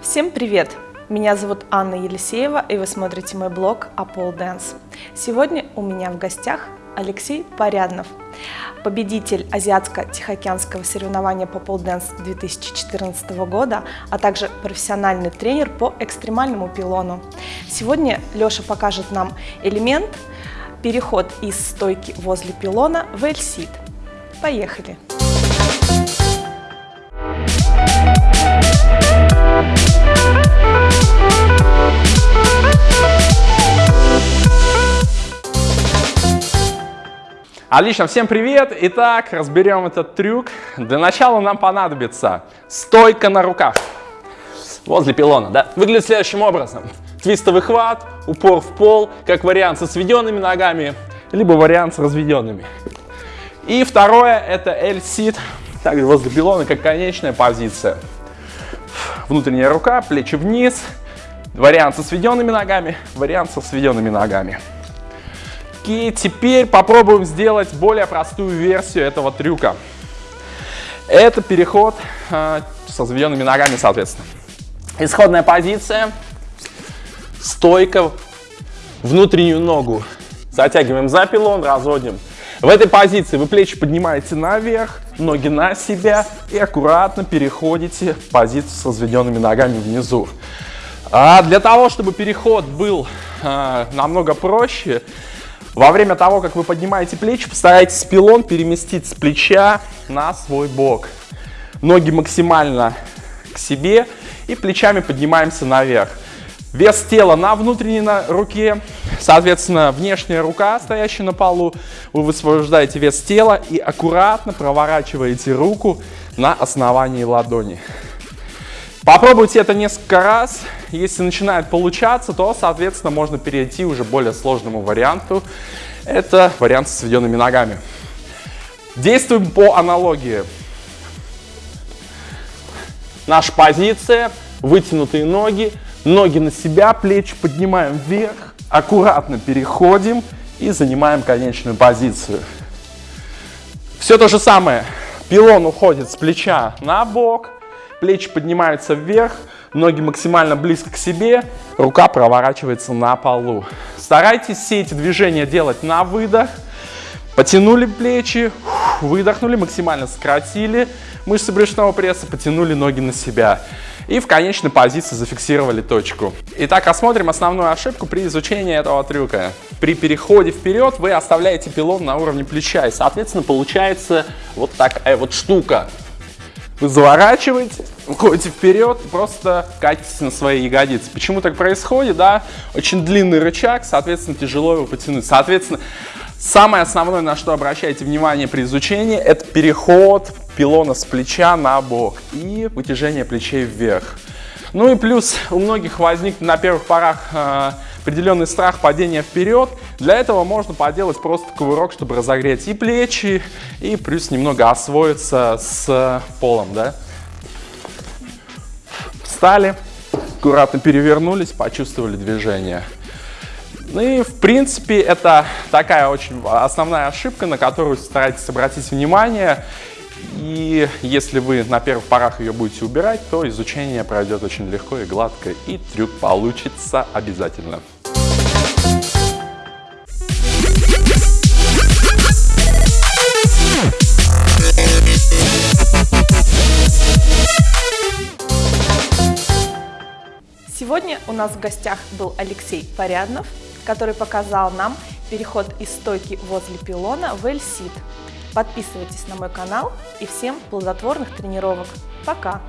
Всем привет! Меня зовут Анна Елисеева, и вы смотрите мой блог Apple Dance. Сегодня у меня в гостях Алексей Поряднов, победитель Азиатско-Тихоокеанского соревнования по Dance 2014 года, а также профессиональный тренер по экстремальному пилону. Сегодня Леша покажет нам элемент переход из стойки возле пилона в L-sit. Поехали! Отлично, всем привет! Итак, разберем этот трюк. Для начала нам понадобится стойка на руках возле пилона. Да? Выглядит следующим образом. Твистовый хват, упор в пол, как вариант со сведенными ногами, либо вариант с разведенными. И второе, это L-sit, также возле пилона, как конечная позиция. Внутренняя рука, плечи вниз, вариант со сведенными ногами, вариант со сведенными ногами. Окей, теперь попробуем сделать более простую версию этого трюка. Это переход э, со заведенными ногами, соответственно. Исходная позиция. Стойка. Внутреннюю ногу затягиваем за пилон, разводим. В этой позиции вы плечи поднимаете наверх, ноги на себя и аккуратно переходите в позицию с разведенными ногами внизу. А для того, чтобы переход был э, намного проще, во время того, как вы поднимаете плечи, постарайтесь пилон переместить с плеча на свой бок. Ноги максимально к себе и плечами поднимаемся наверх. Вес тела на внутренней руке, соответственно, внешняя рука, стоящая на полу, вы высвобождаете вес тела и аккуратно проворачиваете руку на основании ладони. Попробуйте это несколько раз. Если начинает получаться, то, соответственно, можно перейти уже к более сложному варианту. Это вариант с сведенными ногами. Действуем по аналогии. Наша позиция, вытянутые ноги, ноги на себя, плечи поднимаем вверх, аккуратно переходим и занимаем конечную позицию. Все то же самое. Пилон уходит с плеча на бок, плечи поднимаются вверх, ноги максимально близко к себе, рука проворачивается на полу. Старайтесь все эти движения делать на выдох. Потянули плечи, выдохнули, максимально сократили мышцы брюшного пресса, потянули ноги на себя. И в конечной позиции зафиксировали точку. Итак, рассмотрим основную ошибку при изучении этого трюка. При переходе вперед вы оставляете пилон на уровне плеча, и, соответственно, получается вот такая вот штука. Вы заворачиваете, уходите вперед просто катитесь на свои ягодицы. Почему так происходит? Да? Очень длинный рычаг, соответственно, тяжело его потянуть. Соответственно, самое основное, на что обращайте внимание при изучении, это переход пилона с плеча на бок и вытяжение плечей вверх. Ну и плюс у многих возник на первых порах э, определенный страх падения вперед. Для этого можно поделать просто кувырок, чтобы разогреть и плечи, и плюс немного освоиться с полом. Да? Встали, аккуратно перевернулись, почувствовали движение. Ну и в принципе это такая очень основная ошибка, на которую старайтесь обратить внимание. И если вы на первых порах ее будете убирать, то изучение пройдет очень легко и гладко, и трюк получится обязательно. Сегодня у нас в гостях был Алексей Поряднов, который показал нам переход из стойки возле пилона в L-sit. Подписывайтесь на мой канал и всем плодотворных тренировок. Пока!